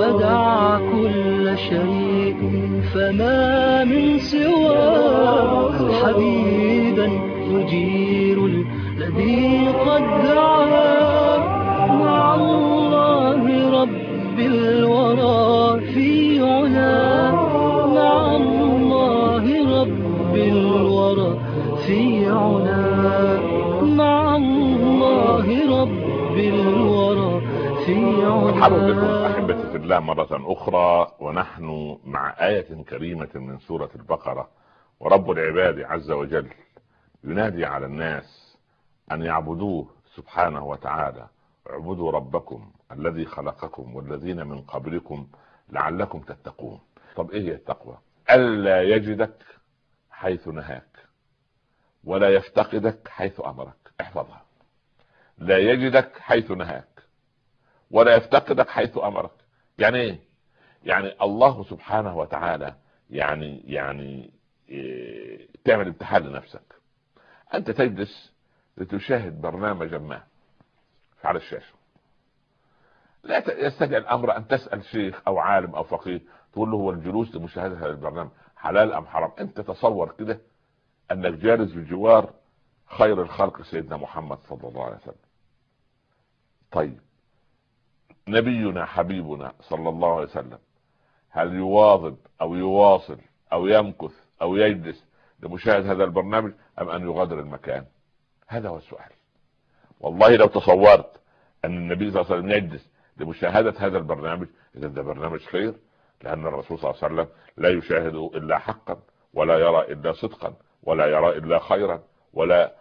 فدع كل شيء فما من سواه حبيبا يجير الذي قد دعاه مع الله رب الورى في علا مع الله رب الورى في علا مع الله رب الورى في مرحبا بكم علا في الله مرة أخرى ونحن مع آية كريمة من سورة البقرة. ورب العباد عز وجل ينادي على الناس أن يعبدوه سبحانه وتعالى. اعبدوا ربكم الذي خلقكم والذين من قبلكم لعلكم تتقون. طب إيه هي التقوى؟ ألا يجدك حيث نهاك ولا يفتقدك حيث أمرك. احفظها. لا يجدك حيث نهاك ولا يفتقدك حيث أمرك. يعني إيه؟ يعني الله سبحانه وتعالى يعني يعني إيه تعمل امتحان لنفسك. أنت تجلس لتشاهد برنامجا ما على الشاشة. لا يستدعي الأمر أن تسأل شيخ أو عالم أو فقيه تقول له هو الجلوس لمشاهدة هذا البرنامج حلال أم حرام؟ أنت تصور كده أنك جالس بجوار خير الخلق سيدنا محمد صلى الله عليه وسلم. طيب نبينا حبيبنا صلى الله عليه وسلم هل يواظب أو يواصل أو يمكث أو يجلس لمشاهدة هذا البرنامج أم أن يغادر المكان؟ هذا هو السؤال. والله لو تصورت أن النبي صلى الله عليه وسلم يجلس لمشاهدة هذا البرنامج إذا ده برنامج خير لأن الرسول صلى الله عليه وسلم لا يشاهد إلا حقا ولا يرى إلا صدقا ولا يرى إلا خيرا ولا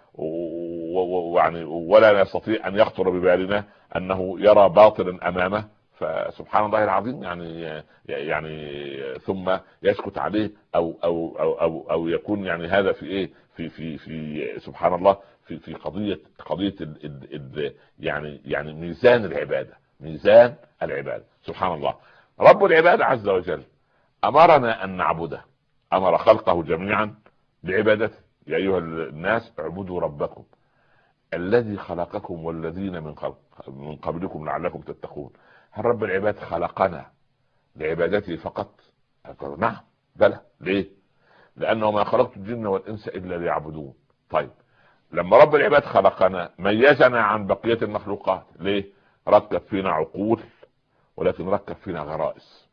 ويعني ولا يستطيع أن يخطر ببالنا أنه يرى باطلا أمامه. فسبحان الله العظيم يعني يعني ثم يسكت عليه أو أو أو أو, أو يكون يعني هذا في إيه؟ في في في سبحان الله في في قضيه قضية ال ال ال يعني يعني ميزان العبادة ميزان العبادة. سبحان الله. رب العباد عز وجل أمرنا أن نعبده. أمر خلقه جميعا بعبادته. يا أيها الناس اعبدوا ربكم. الذي خلقكم والذين من خلق من قبلكم لعلكم تتقون. هل رب العباد خلقنا لعبادته فقط؟ نعم. بلى. ليه؟ لأنه ما خلقت الجن والإنس إلا ليعبدون. طيب. لما رب العباد خلقنا ميزنا عن بقية المخلوقات. ليه؟ ركب فينا عقول ولكن ركب فينا غرائز.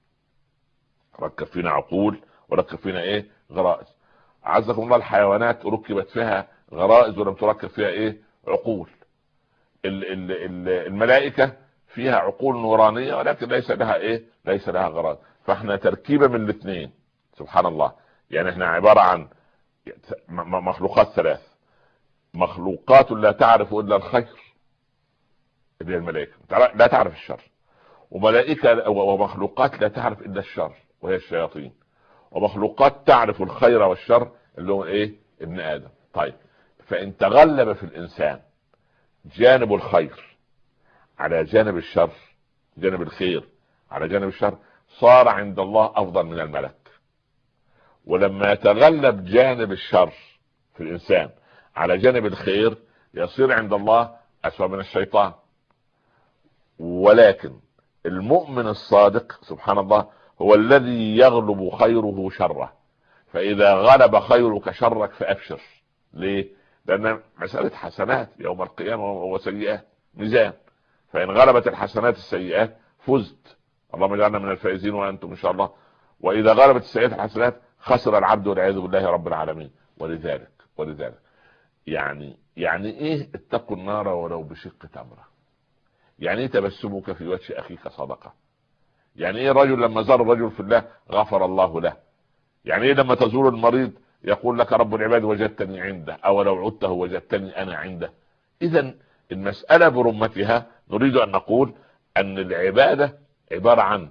ركب فينا عقول وركب فينا إيه؟ غرائز. عزكم الله الحيوانات ركبت فيها غرائز ولم تركب فيها إيه؟ عقول. ال ال ال الملائكة فيها عقول نورانية ولكن ليس لها إيه؟ ليس لها غرائز فإحنا تركيبة من الاثنين. سبحان الله. يعني إحنا عبارة عن مخلوقات ثلاث. مخلوقات لا تعرف إلا الخير. اللي هي الملائكة. لا تعرف الشر. وملائكة ومخلوقات لا تعرف إلا الشر وهي الشياطين. ومخلوقات تعرف الخير والشر اللي هو إيه؟ ابن آدم. طيب. فإن تغلب في الإنسان جانب الخير على جانب الشر جانب الخير على جانب الشر صار عند الله أفضل من الملك. ولما يتغلب جانب الشر في الإنسان على جانب الخير يصير عند الله أسوأ من الشيطان. ولكن المؤمن الصادق سبحان الله هو الذي يغلب خيره شره. فإذا غلب خيرك شرك فأبشر. ليه؟ لأن مسألة حسنات يوم القيامة وسيئات ميزان. فإن غلبت الحسنات السيئات فزت. اللهم اجعلنا من الفائزين وأنتم إن شاء الله. وإذا غلبت السيئات الحسنات خسر العبد والعياذ بالله رب العالمين. ولذلك ولذلك. يعني يعني إيه؟ اتقوا النار ولو بشق تمرة. يعني إيه تبسمك في وجه أخيك صدقة؟ يعني إيه رجل لما زار الرجل في الله غفر الله له؟ يعني إيه لما تزور المريض يقول لك رب العباد وجدتني عنده أو لو عدته وجدتني أنا عنده. اذا المسألة برمتها نريد أن نقول أن العبادة عبارة عن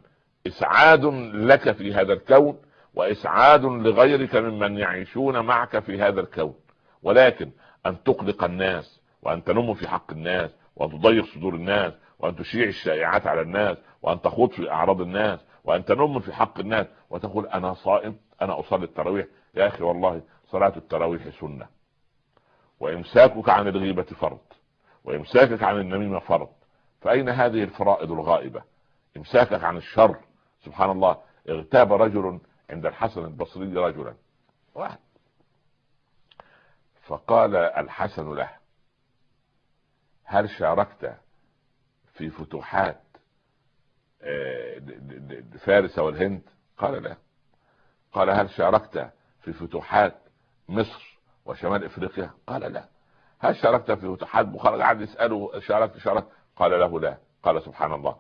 إسعاد لك في هذا الكون وإسعاد لغيرك ممن يعيشون معك في هذا الكون. ولكن أن تقلق الناس وأن تنم في حق الناس وأن تضيق صدور الناس وأن تشيع الشائعات على الناس وأن تخوض في أعراض الناس وأن تنم في حق الناس وتقول أنا صائم أنا أصلي التراويح يا أخي والله صلاة التراويح سنة. وإمساكك عن الغيبة فرض. وإمساكك عن النميمة فرض. فأين هذه الفرائض الغائبة؟ إمساكك عن الشر. سبحان الله اغتاب رجل عند الحسن البصري رجلا. واحد. فقال الحسن له هل شاركت في فتوحات آه، فارس والهند؟ قال لا. قال هل شاركت في فتوحات مصر وشمال إفريقيا؟ قال لا. هل شاركت في فتوحات بخارى قعد يسأله شاركت شاركت قال له لا. قال سبحان الله.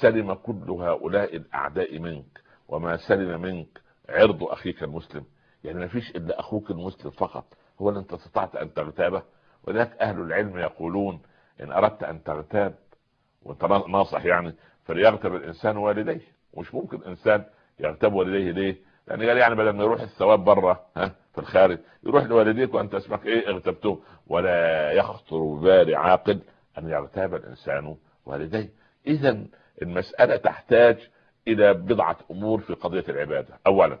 سلم كل هؤلاء الأعداء منك وما سلم منك عرض أخيك المسلم. يعني ما فيش إلا أخوك المسلم فقط. هو اللي أنت استطعت أن تغتابه. ولذلك أهل العلم يقولون إن أردت أن تغتاب وأنت ناصح يعني فليغتب الإنسان والديه. مش ممكن إنسان يغتاب والديه ليه؟ لأن قال يعني بدل ما يروح الثواب بره ها في الخارج يروح لوالديك وأنت اسمك إيه اغتبته ولا يخطر ببال عاقل أن يغتاب الإنسان والديه. اذا المسألة تحتاج إلى بضعة أمور في قضية العبادة. اولا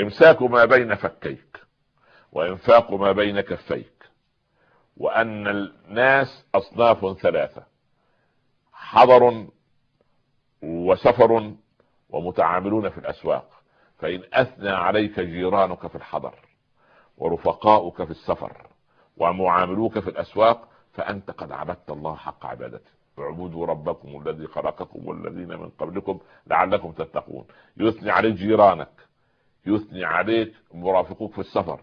إمساك ما بين فكيك وإنفاق ما بين كفيك. وأن الناس أصناف ثلاثة حضر وسفر ومتعاملون في الأسواق. فإن أثنى عليك جيرانك في الحضر ورفقاؤك في السفر ومعاملوك في الأسواق فأنت قد عبدت الله حق عبادته. اعبدوا ربكم الذي خلقكم والذين من قبلكم لعلكم تتقون. يثني عليك جيرانك يثني عليك مرافقوك في السفر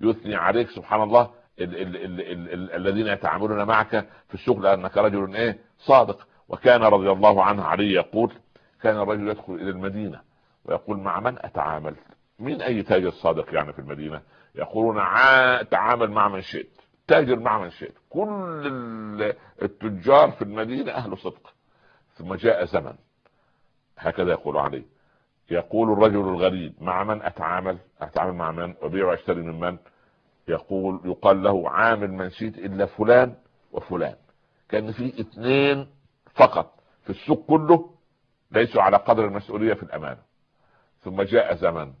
يثني عليك سبحان الله ال ال ال ال ال الذين يتعاملون معك في الشغل انك رجل إيه؟ صادق. وكان رضي الله عنه علي يقول كان الرجل يدخل إلى المدينة ويقول مع من أتعامل؟ من أي تاجر صادق يعني في المدينة؟ يقولون تعامل مع من شئت. تاجر مع من شئت. كل التجار في المدينة أهل صدق. ثم جاء زمن. هكذا يقول عليه يقول الرجل الغريب مع من أتعامل؟ أتعامل مع من؟ أبيع وأشتري من من؟ يقول يقال له عامل من شئت إلا فلان وفلان. كان في اثنين فقط في السوق كله ليسوا على قدر المسؤولية في الأمانة. ثم جاء زمن.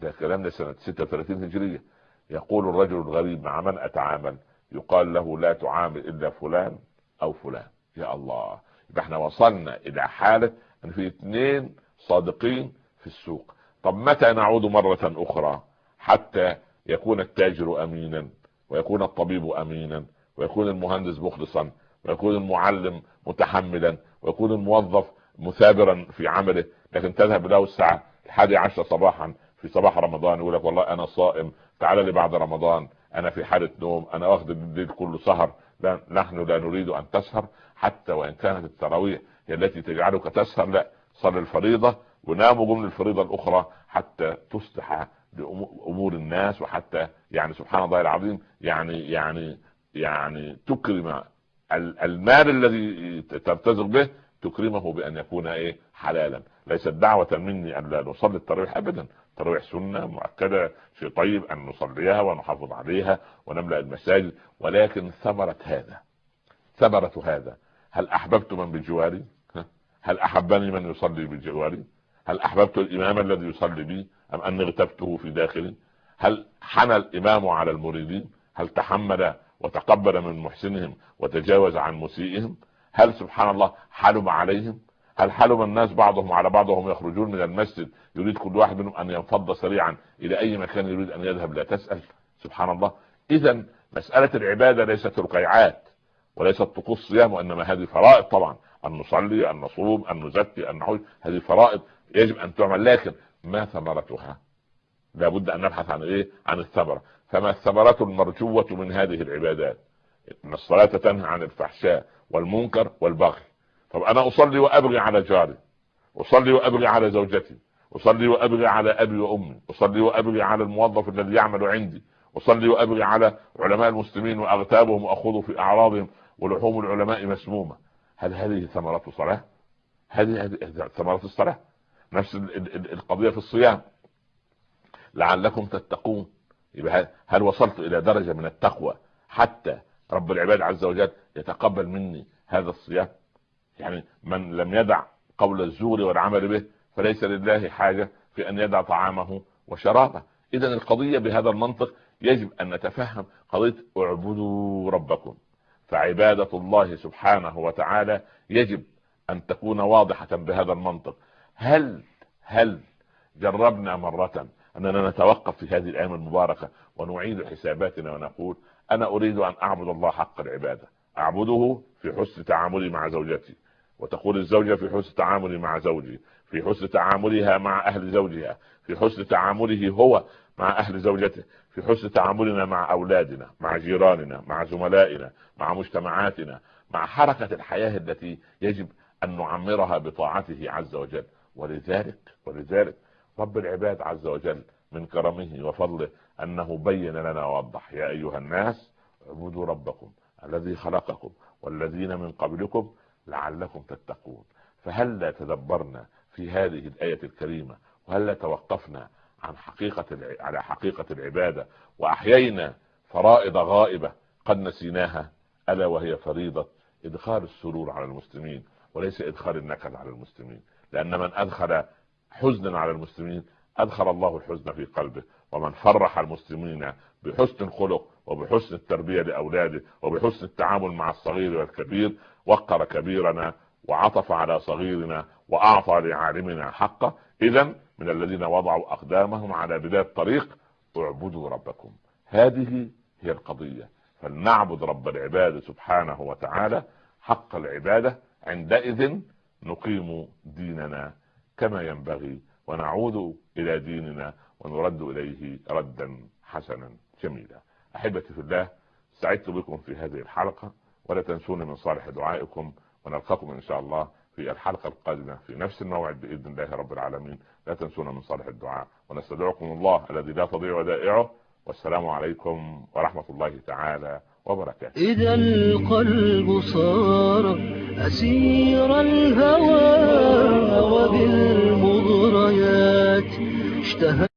ده كلام ده سنة 36 هجرية. يقول الرجل الغريب مع من أتعامل؟ يقال له لا تعامل إلا فلان أو فلان. يا الله. يبقى إحنا وصلنا إلى حالة إن في اثنين صادقين في السوق. طب متى نعود مرة أخرى؟ حتى يكون التاجر أمينا ويكون الطبيب أمينا ويكون المهندس مخلصا ويكون المعلم متحملا ويكون الموظف مثابرا في عمله لكن تذهب له الساعة الحادي عشر صباحا في صباح رمضان يقول لك والله أنا صائم تعال لي بعد رمضان أنا في حالة نوم أنا واخد الليل كله سهر. لا نحن لا نريد أن تسهر حتى وإن كانت التراويح هي التي تجعلك تسهر لا. صل الفريضة وناموا ضمن الفريضة الأخرى حتى تصلح لامور الناس وحتى يعني سبحان الله العظيم يعني يعني يعني تكرم المال الذي ترتزق به تكرمه بأن يكون إيه؟ حلالا. ليست دعوة مني أن لا نصلي التراويح ابدا. التراويح سنة مؤكدة شيء طيب أن نصليها ونحافظ عليها ونملأ المساجد. ولكن ثمرة هذا ثمرة هذا. هل أحببت من بجواري؟ هل أحبني من يصلي بجواري؟ هل أحببت الإمام الذي يصلي بي أم أني اغتبته في داخلي؟ هل حنى الإمام على المريدين؟ هل تحمل وتقبل من محسنهم وتجاوز عن مسيئهم؟ هل سبحان الله حلم عليهم؟ هل حلم الناس بعضهم على بعض وهم يخرجون من المسجد يريد كل واحد منهم أن ينفض سريعا إلى أي مكان يريد أن يذهب؟ لا تسأل. سبحان الله. اذا مسألة العبادة ليست رقيعات وليست طقوس صيام وإنما هذه فرائض طبعا. أن نصلي أن نصوم أن نزكي أن نحج هذه فرائض يجب أن تعمل. لكن ما ثمرتها؟ لابد أن نبحث عن إيه؟ عن الثمرة. فما الثمرة المرجوة من هذه العبادات؟ إن الصلاة تنهى عن الفحشاء والمنكر والبغي. طب أنا أصلي وأبغي على جاري أصلي وأبغي على زوجتي أصلي وأبغي على أبي وأمي أصلي وأبغي على الموظف الذي يعمل عندي أصلي وأبغي على علماء المسلمين وأغتابهم وأخوض في أعراضهم ولحوم العلماء مسمومة. هل هذه ثمرة صلاة هذه ثمرة الصلاة. نفس القضية في الصيام. لعلكم تتقون. هل وصلت إلى درجة من التقوى حتى رب العباد عز وجل يتقبل مني هذا الصيام. يعني من لم يدع قول الزور والعمل به فليس لله حاجة في أن يدع طعامه وشرابه. اذا القضية بهذا المنطق يجب أن نتفهم قضية اعبدوا ربكم. فعبادة الله سبحانه وتعالى يجب أن تكون واضحة بهذا المنطق. هل هل جربنا مرة أننا نتوقف في هذه الأيام المباركة ونعيد حساباتنا ونقول أنا أريد أن أعبد الله حق العبادة. أعبده في حسن تعاملي مع زوجتي. وتقول الزوجة في حسن تعاملي مع زوجي. في حسن تعاملها مع أهل زوجها. في حسن تعامله هو مع أهل زوجته. في حسن تعاملنا مع أولادنا مع جيراننا مع زملائنا مع مجتمعاتنا مع حركة الحياة التي يجب أن نعمرها بطاعته عز وجل. ولذلك ولذلك رب العباد عز وجل من كرمه وفضله أنه بين لنا ووضح يا أيها الناس اعبدوا ربكم الذي خلقكم والذين من قبلكم لعلكم تتقون. فهل تدبرنا في هذه الآية الكريمة؟ وهل توقفنا عن حقيقة على حقيقة العبادة؟ وأحيينا فرائض غائبة قد نسيناها ألا وهي فريضة؟ إدخال السرور على المسلمين وليس إدخال النكد على المسلمين. لأن من أدخل حزنا على المسلمين أدخل الله الحزن في قلبه ومن فرح المسلمين بحسن الخلق وبحسن التربية لأولاده وبحسن التعامل مع الصغير والكبير وقر كبيرنا وعطف على صغيرنا وأعطى لعالمنا حقه. اذا من الذين وضعوا أقدامهم على بدايه الطريق اعبدوا ربكم. هذه هي القضية. فلنعبد رب العباد سبحانه وتعالى. حق العبادة عندئذ نقيم ديننا كما ينبغي ونعود إلى ديننا ونرد إليه ردا حسنا جميلا. أحبتي في الله سعدت بكم في هذه الحلقة ولا تنسوني من صالح دعائكم ونلقاكم إن شاء الله في الحلقة القادمة في نفس الموعد بإذن الله رب العالمين. لا تنسونا من صالح الدعاء ونستدعكم الله الذي لا تضيع ودائعه والسلام عليكم ورحمة الله تعالى وبركاته. إذا القلب صار أسير الهوى وبالمغريات اشتهى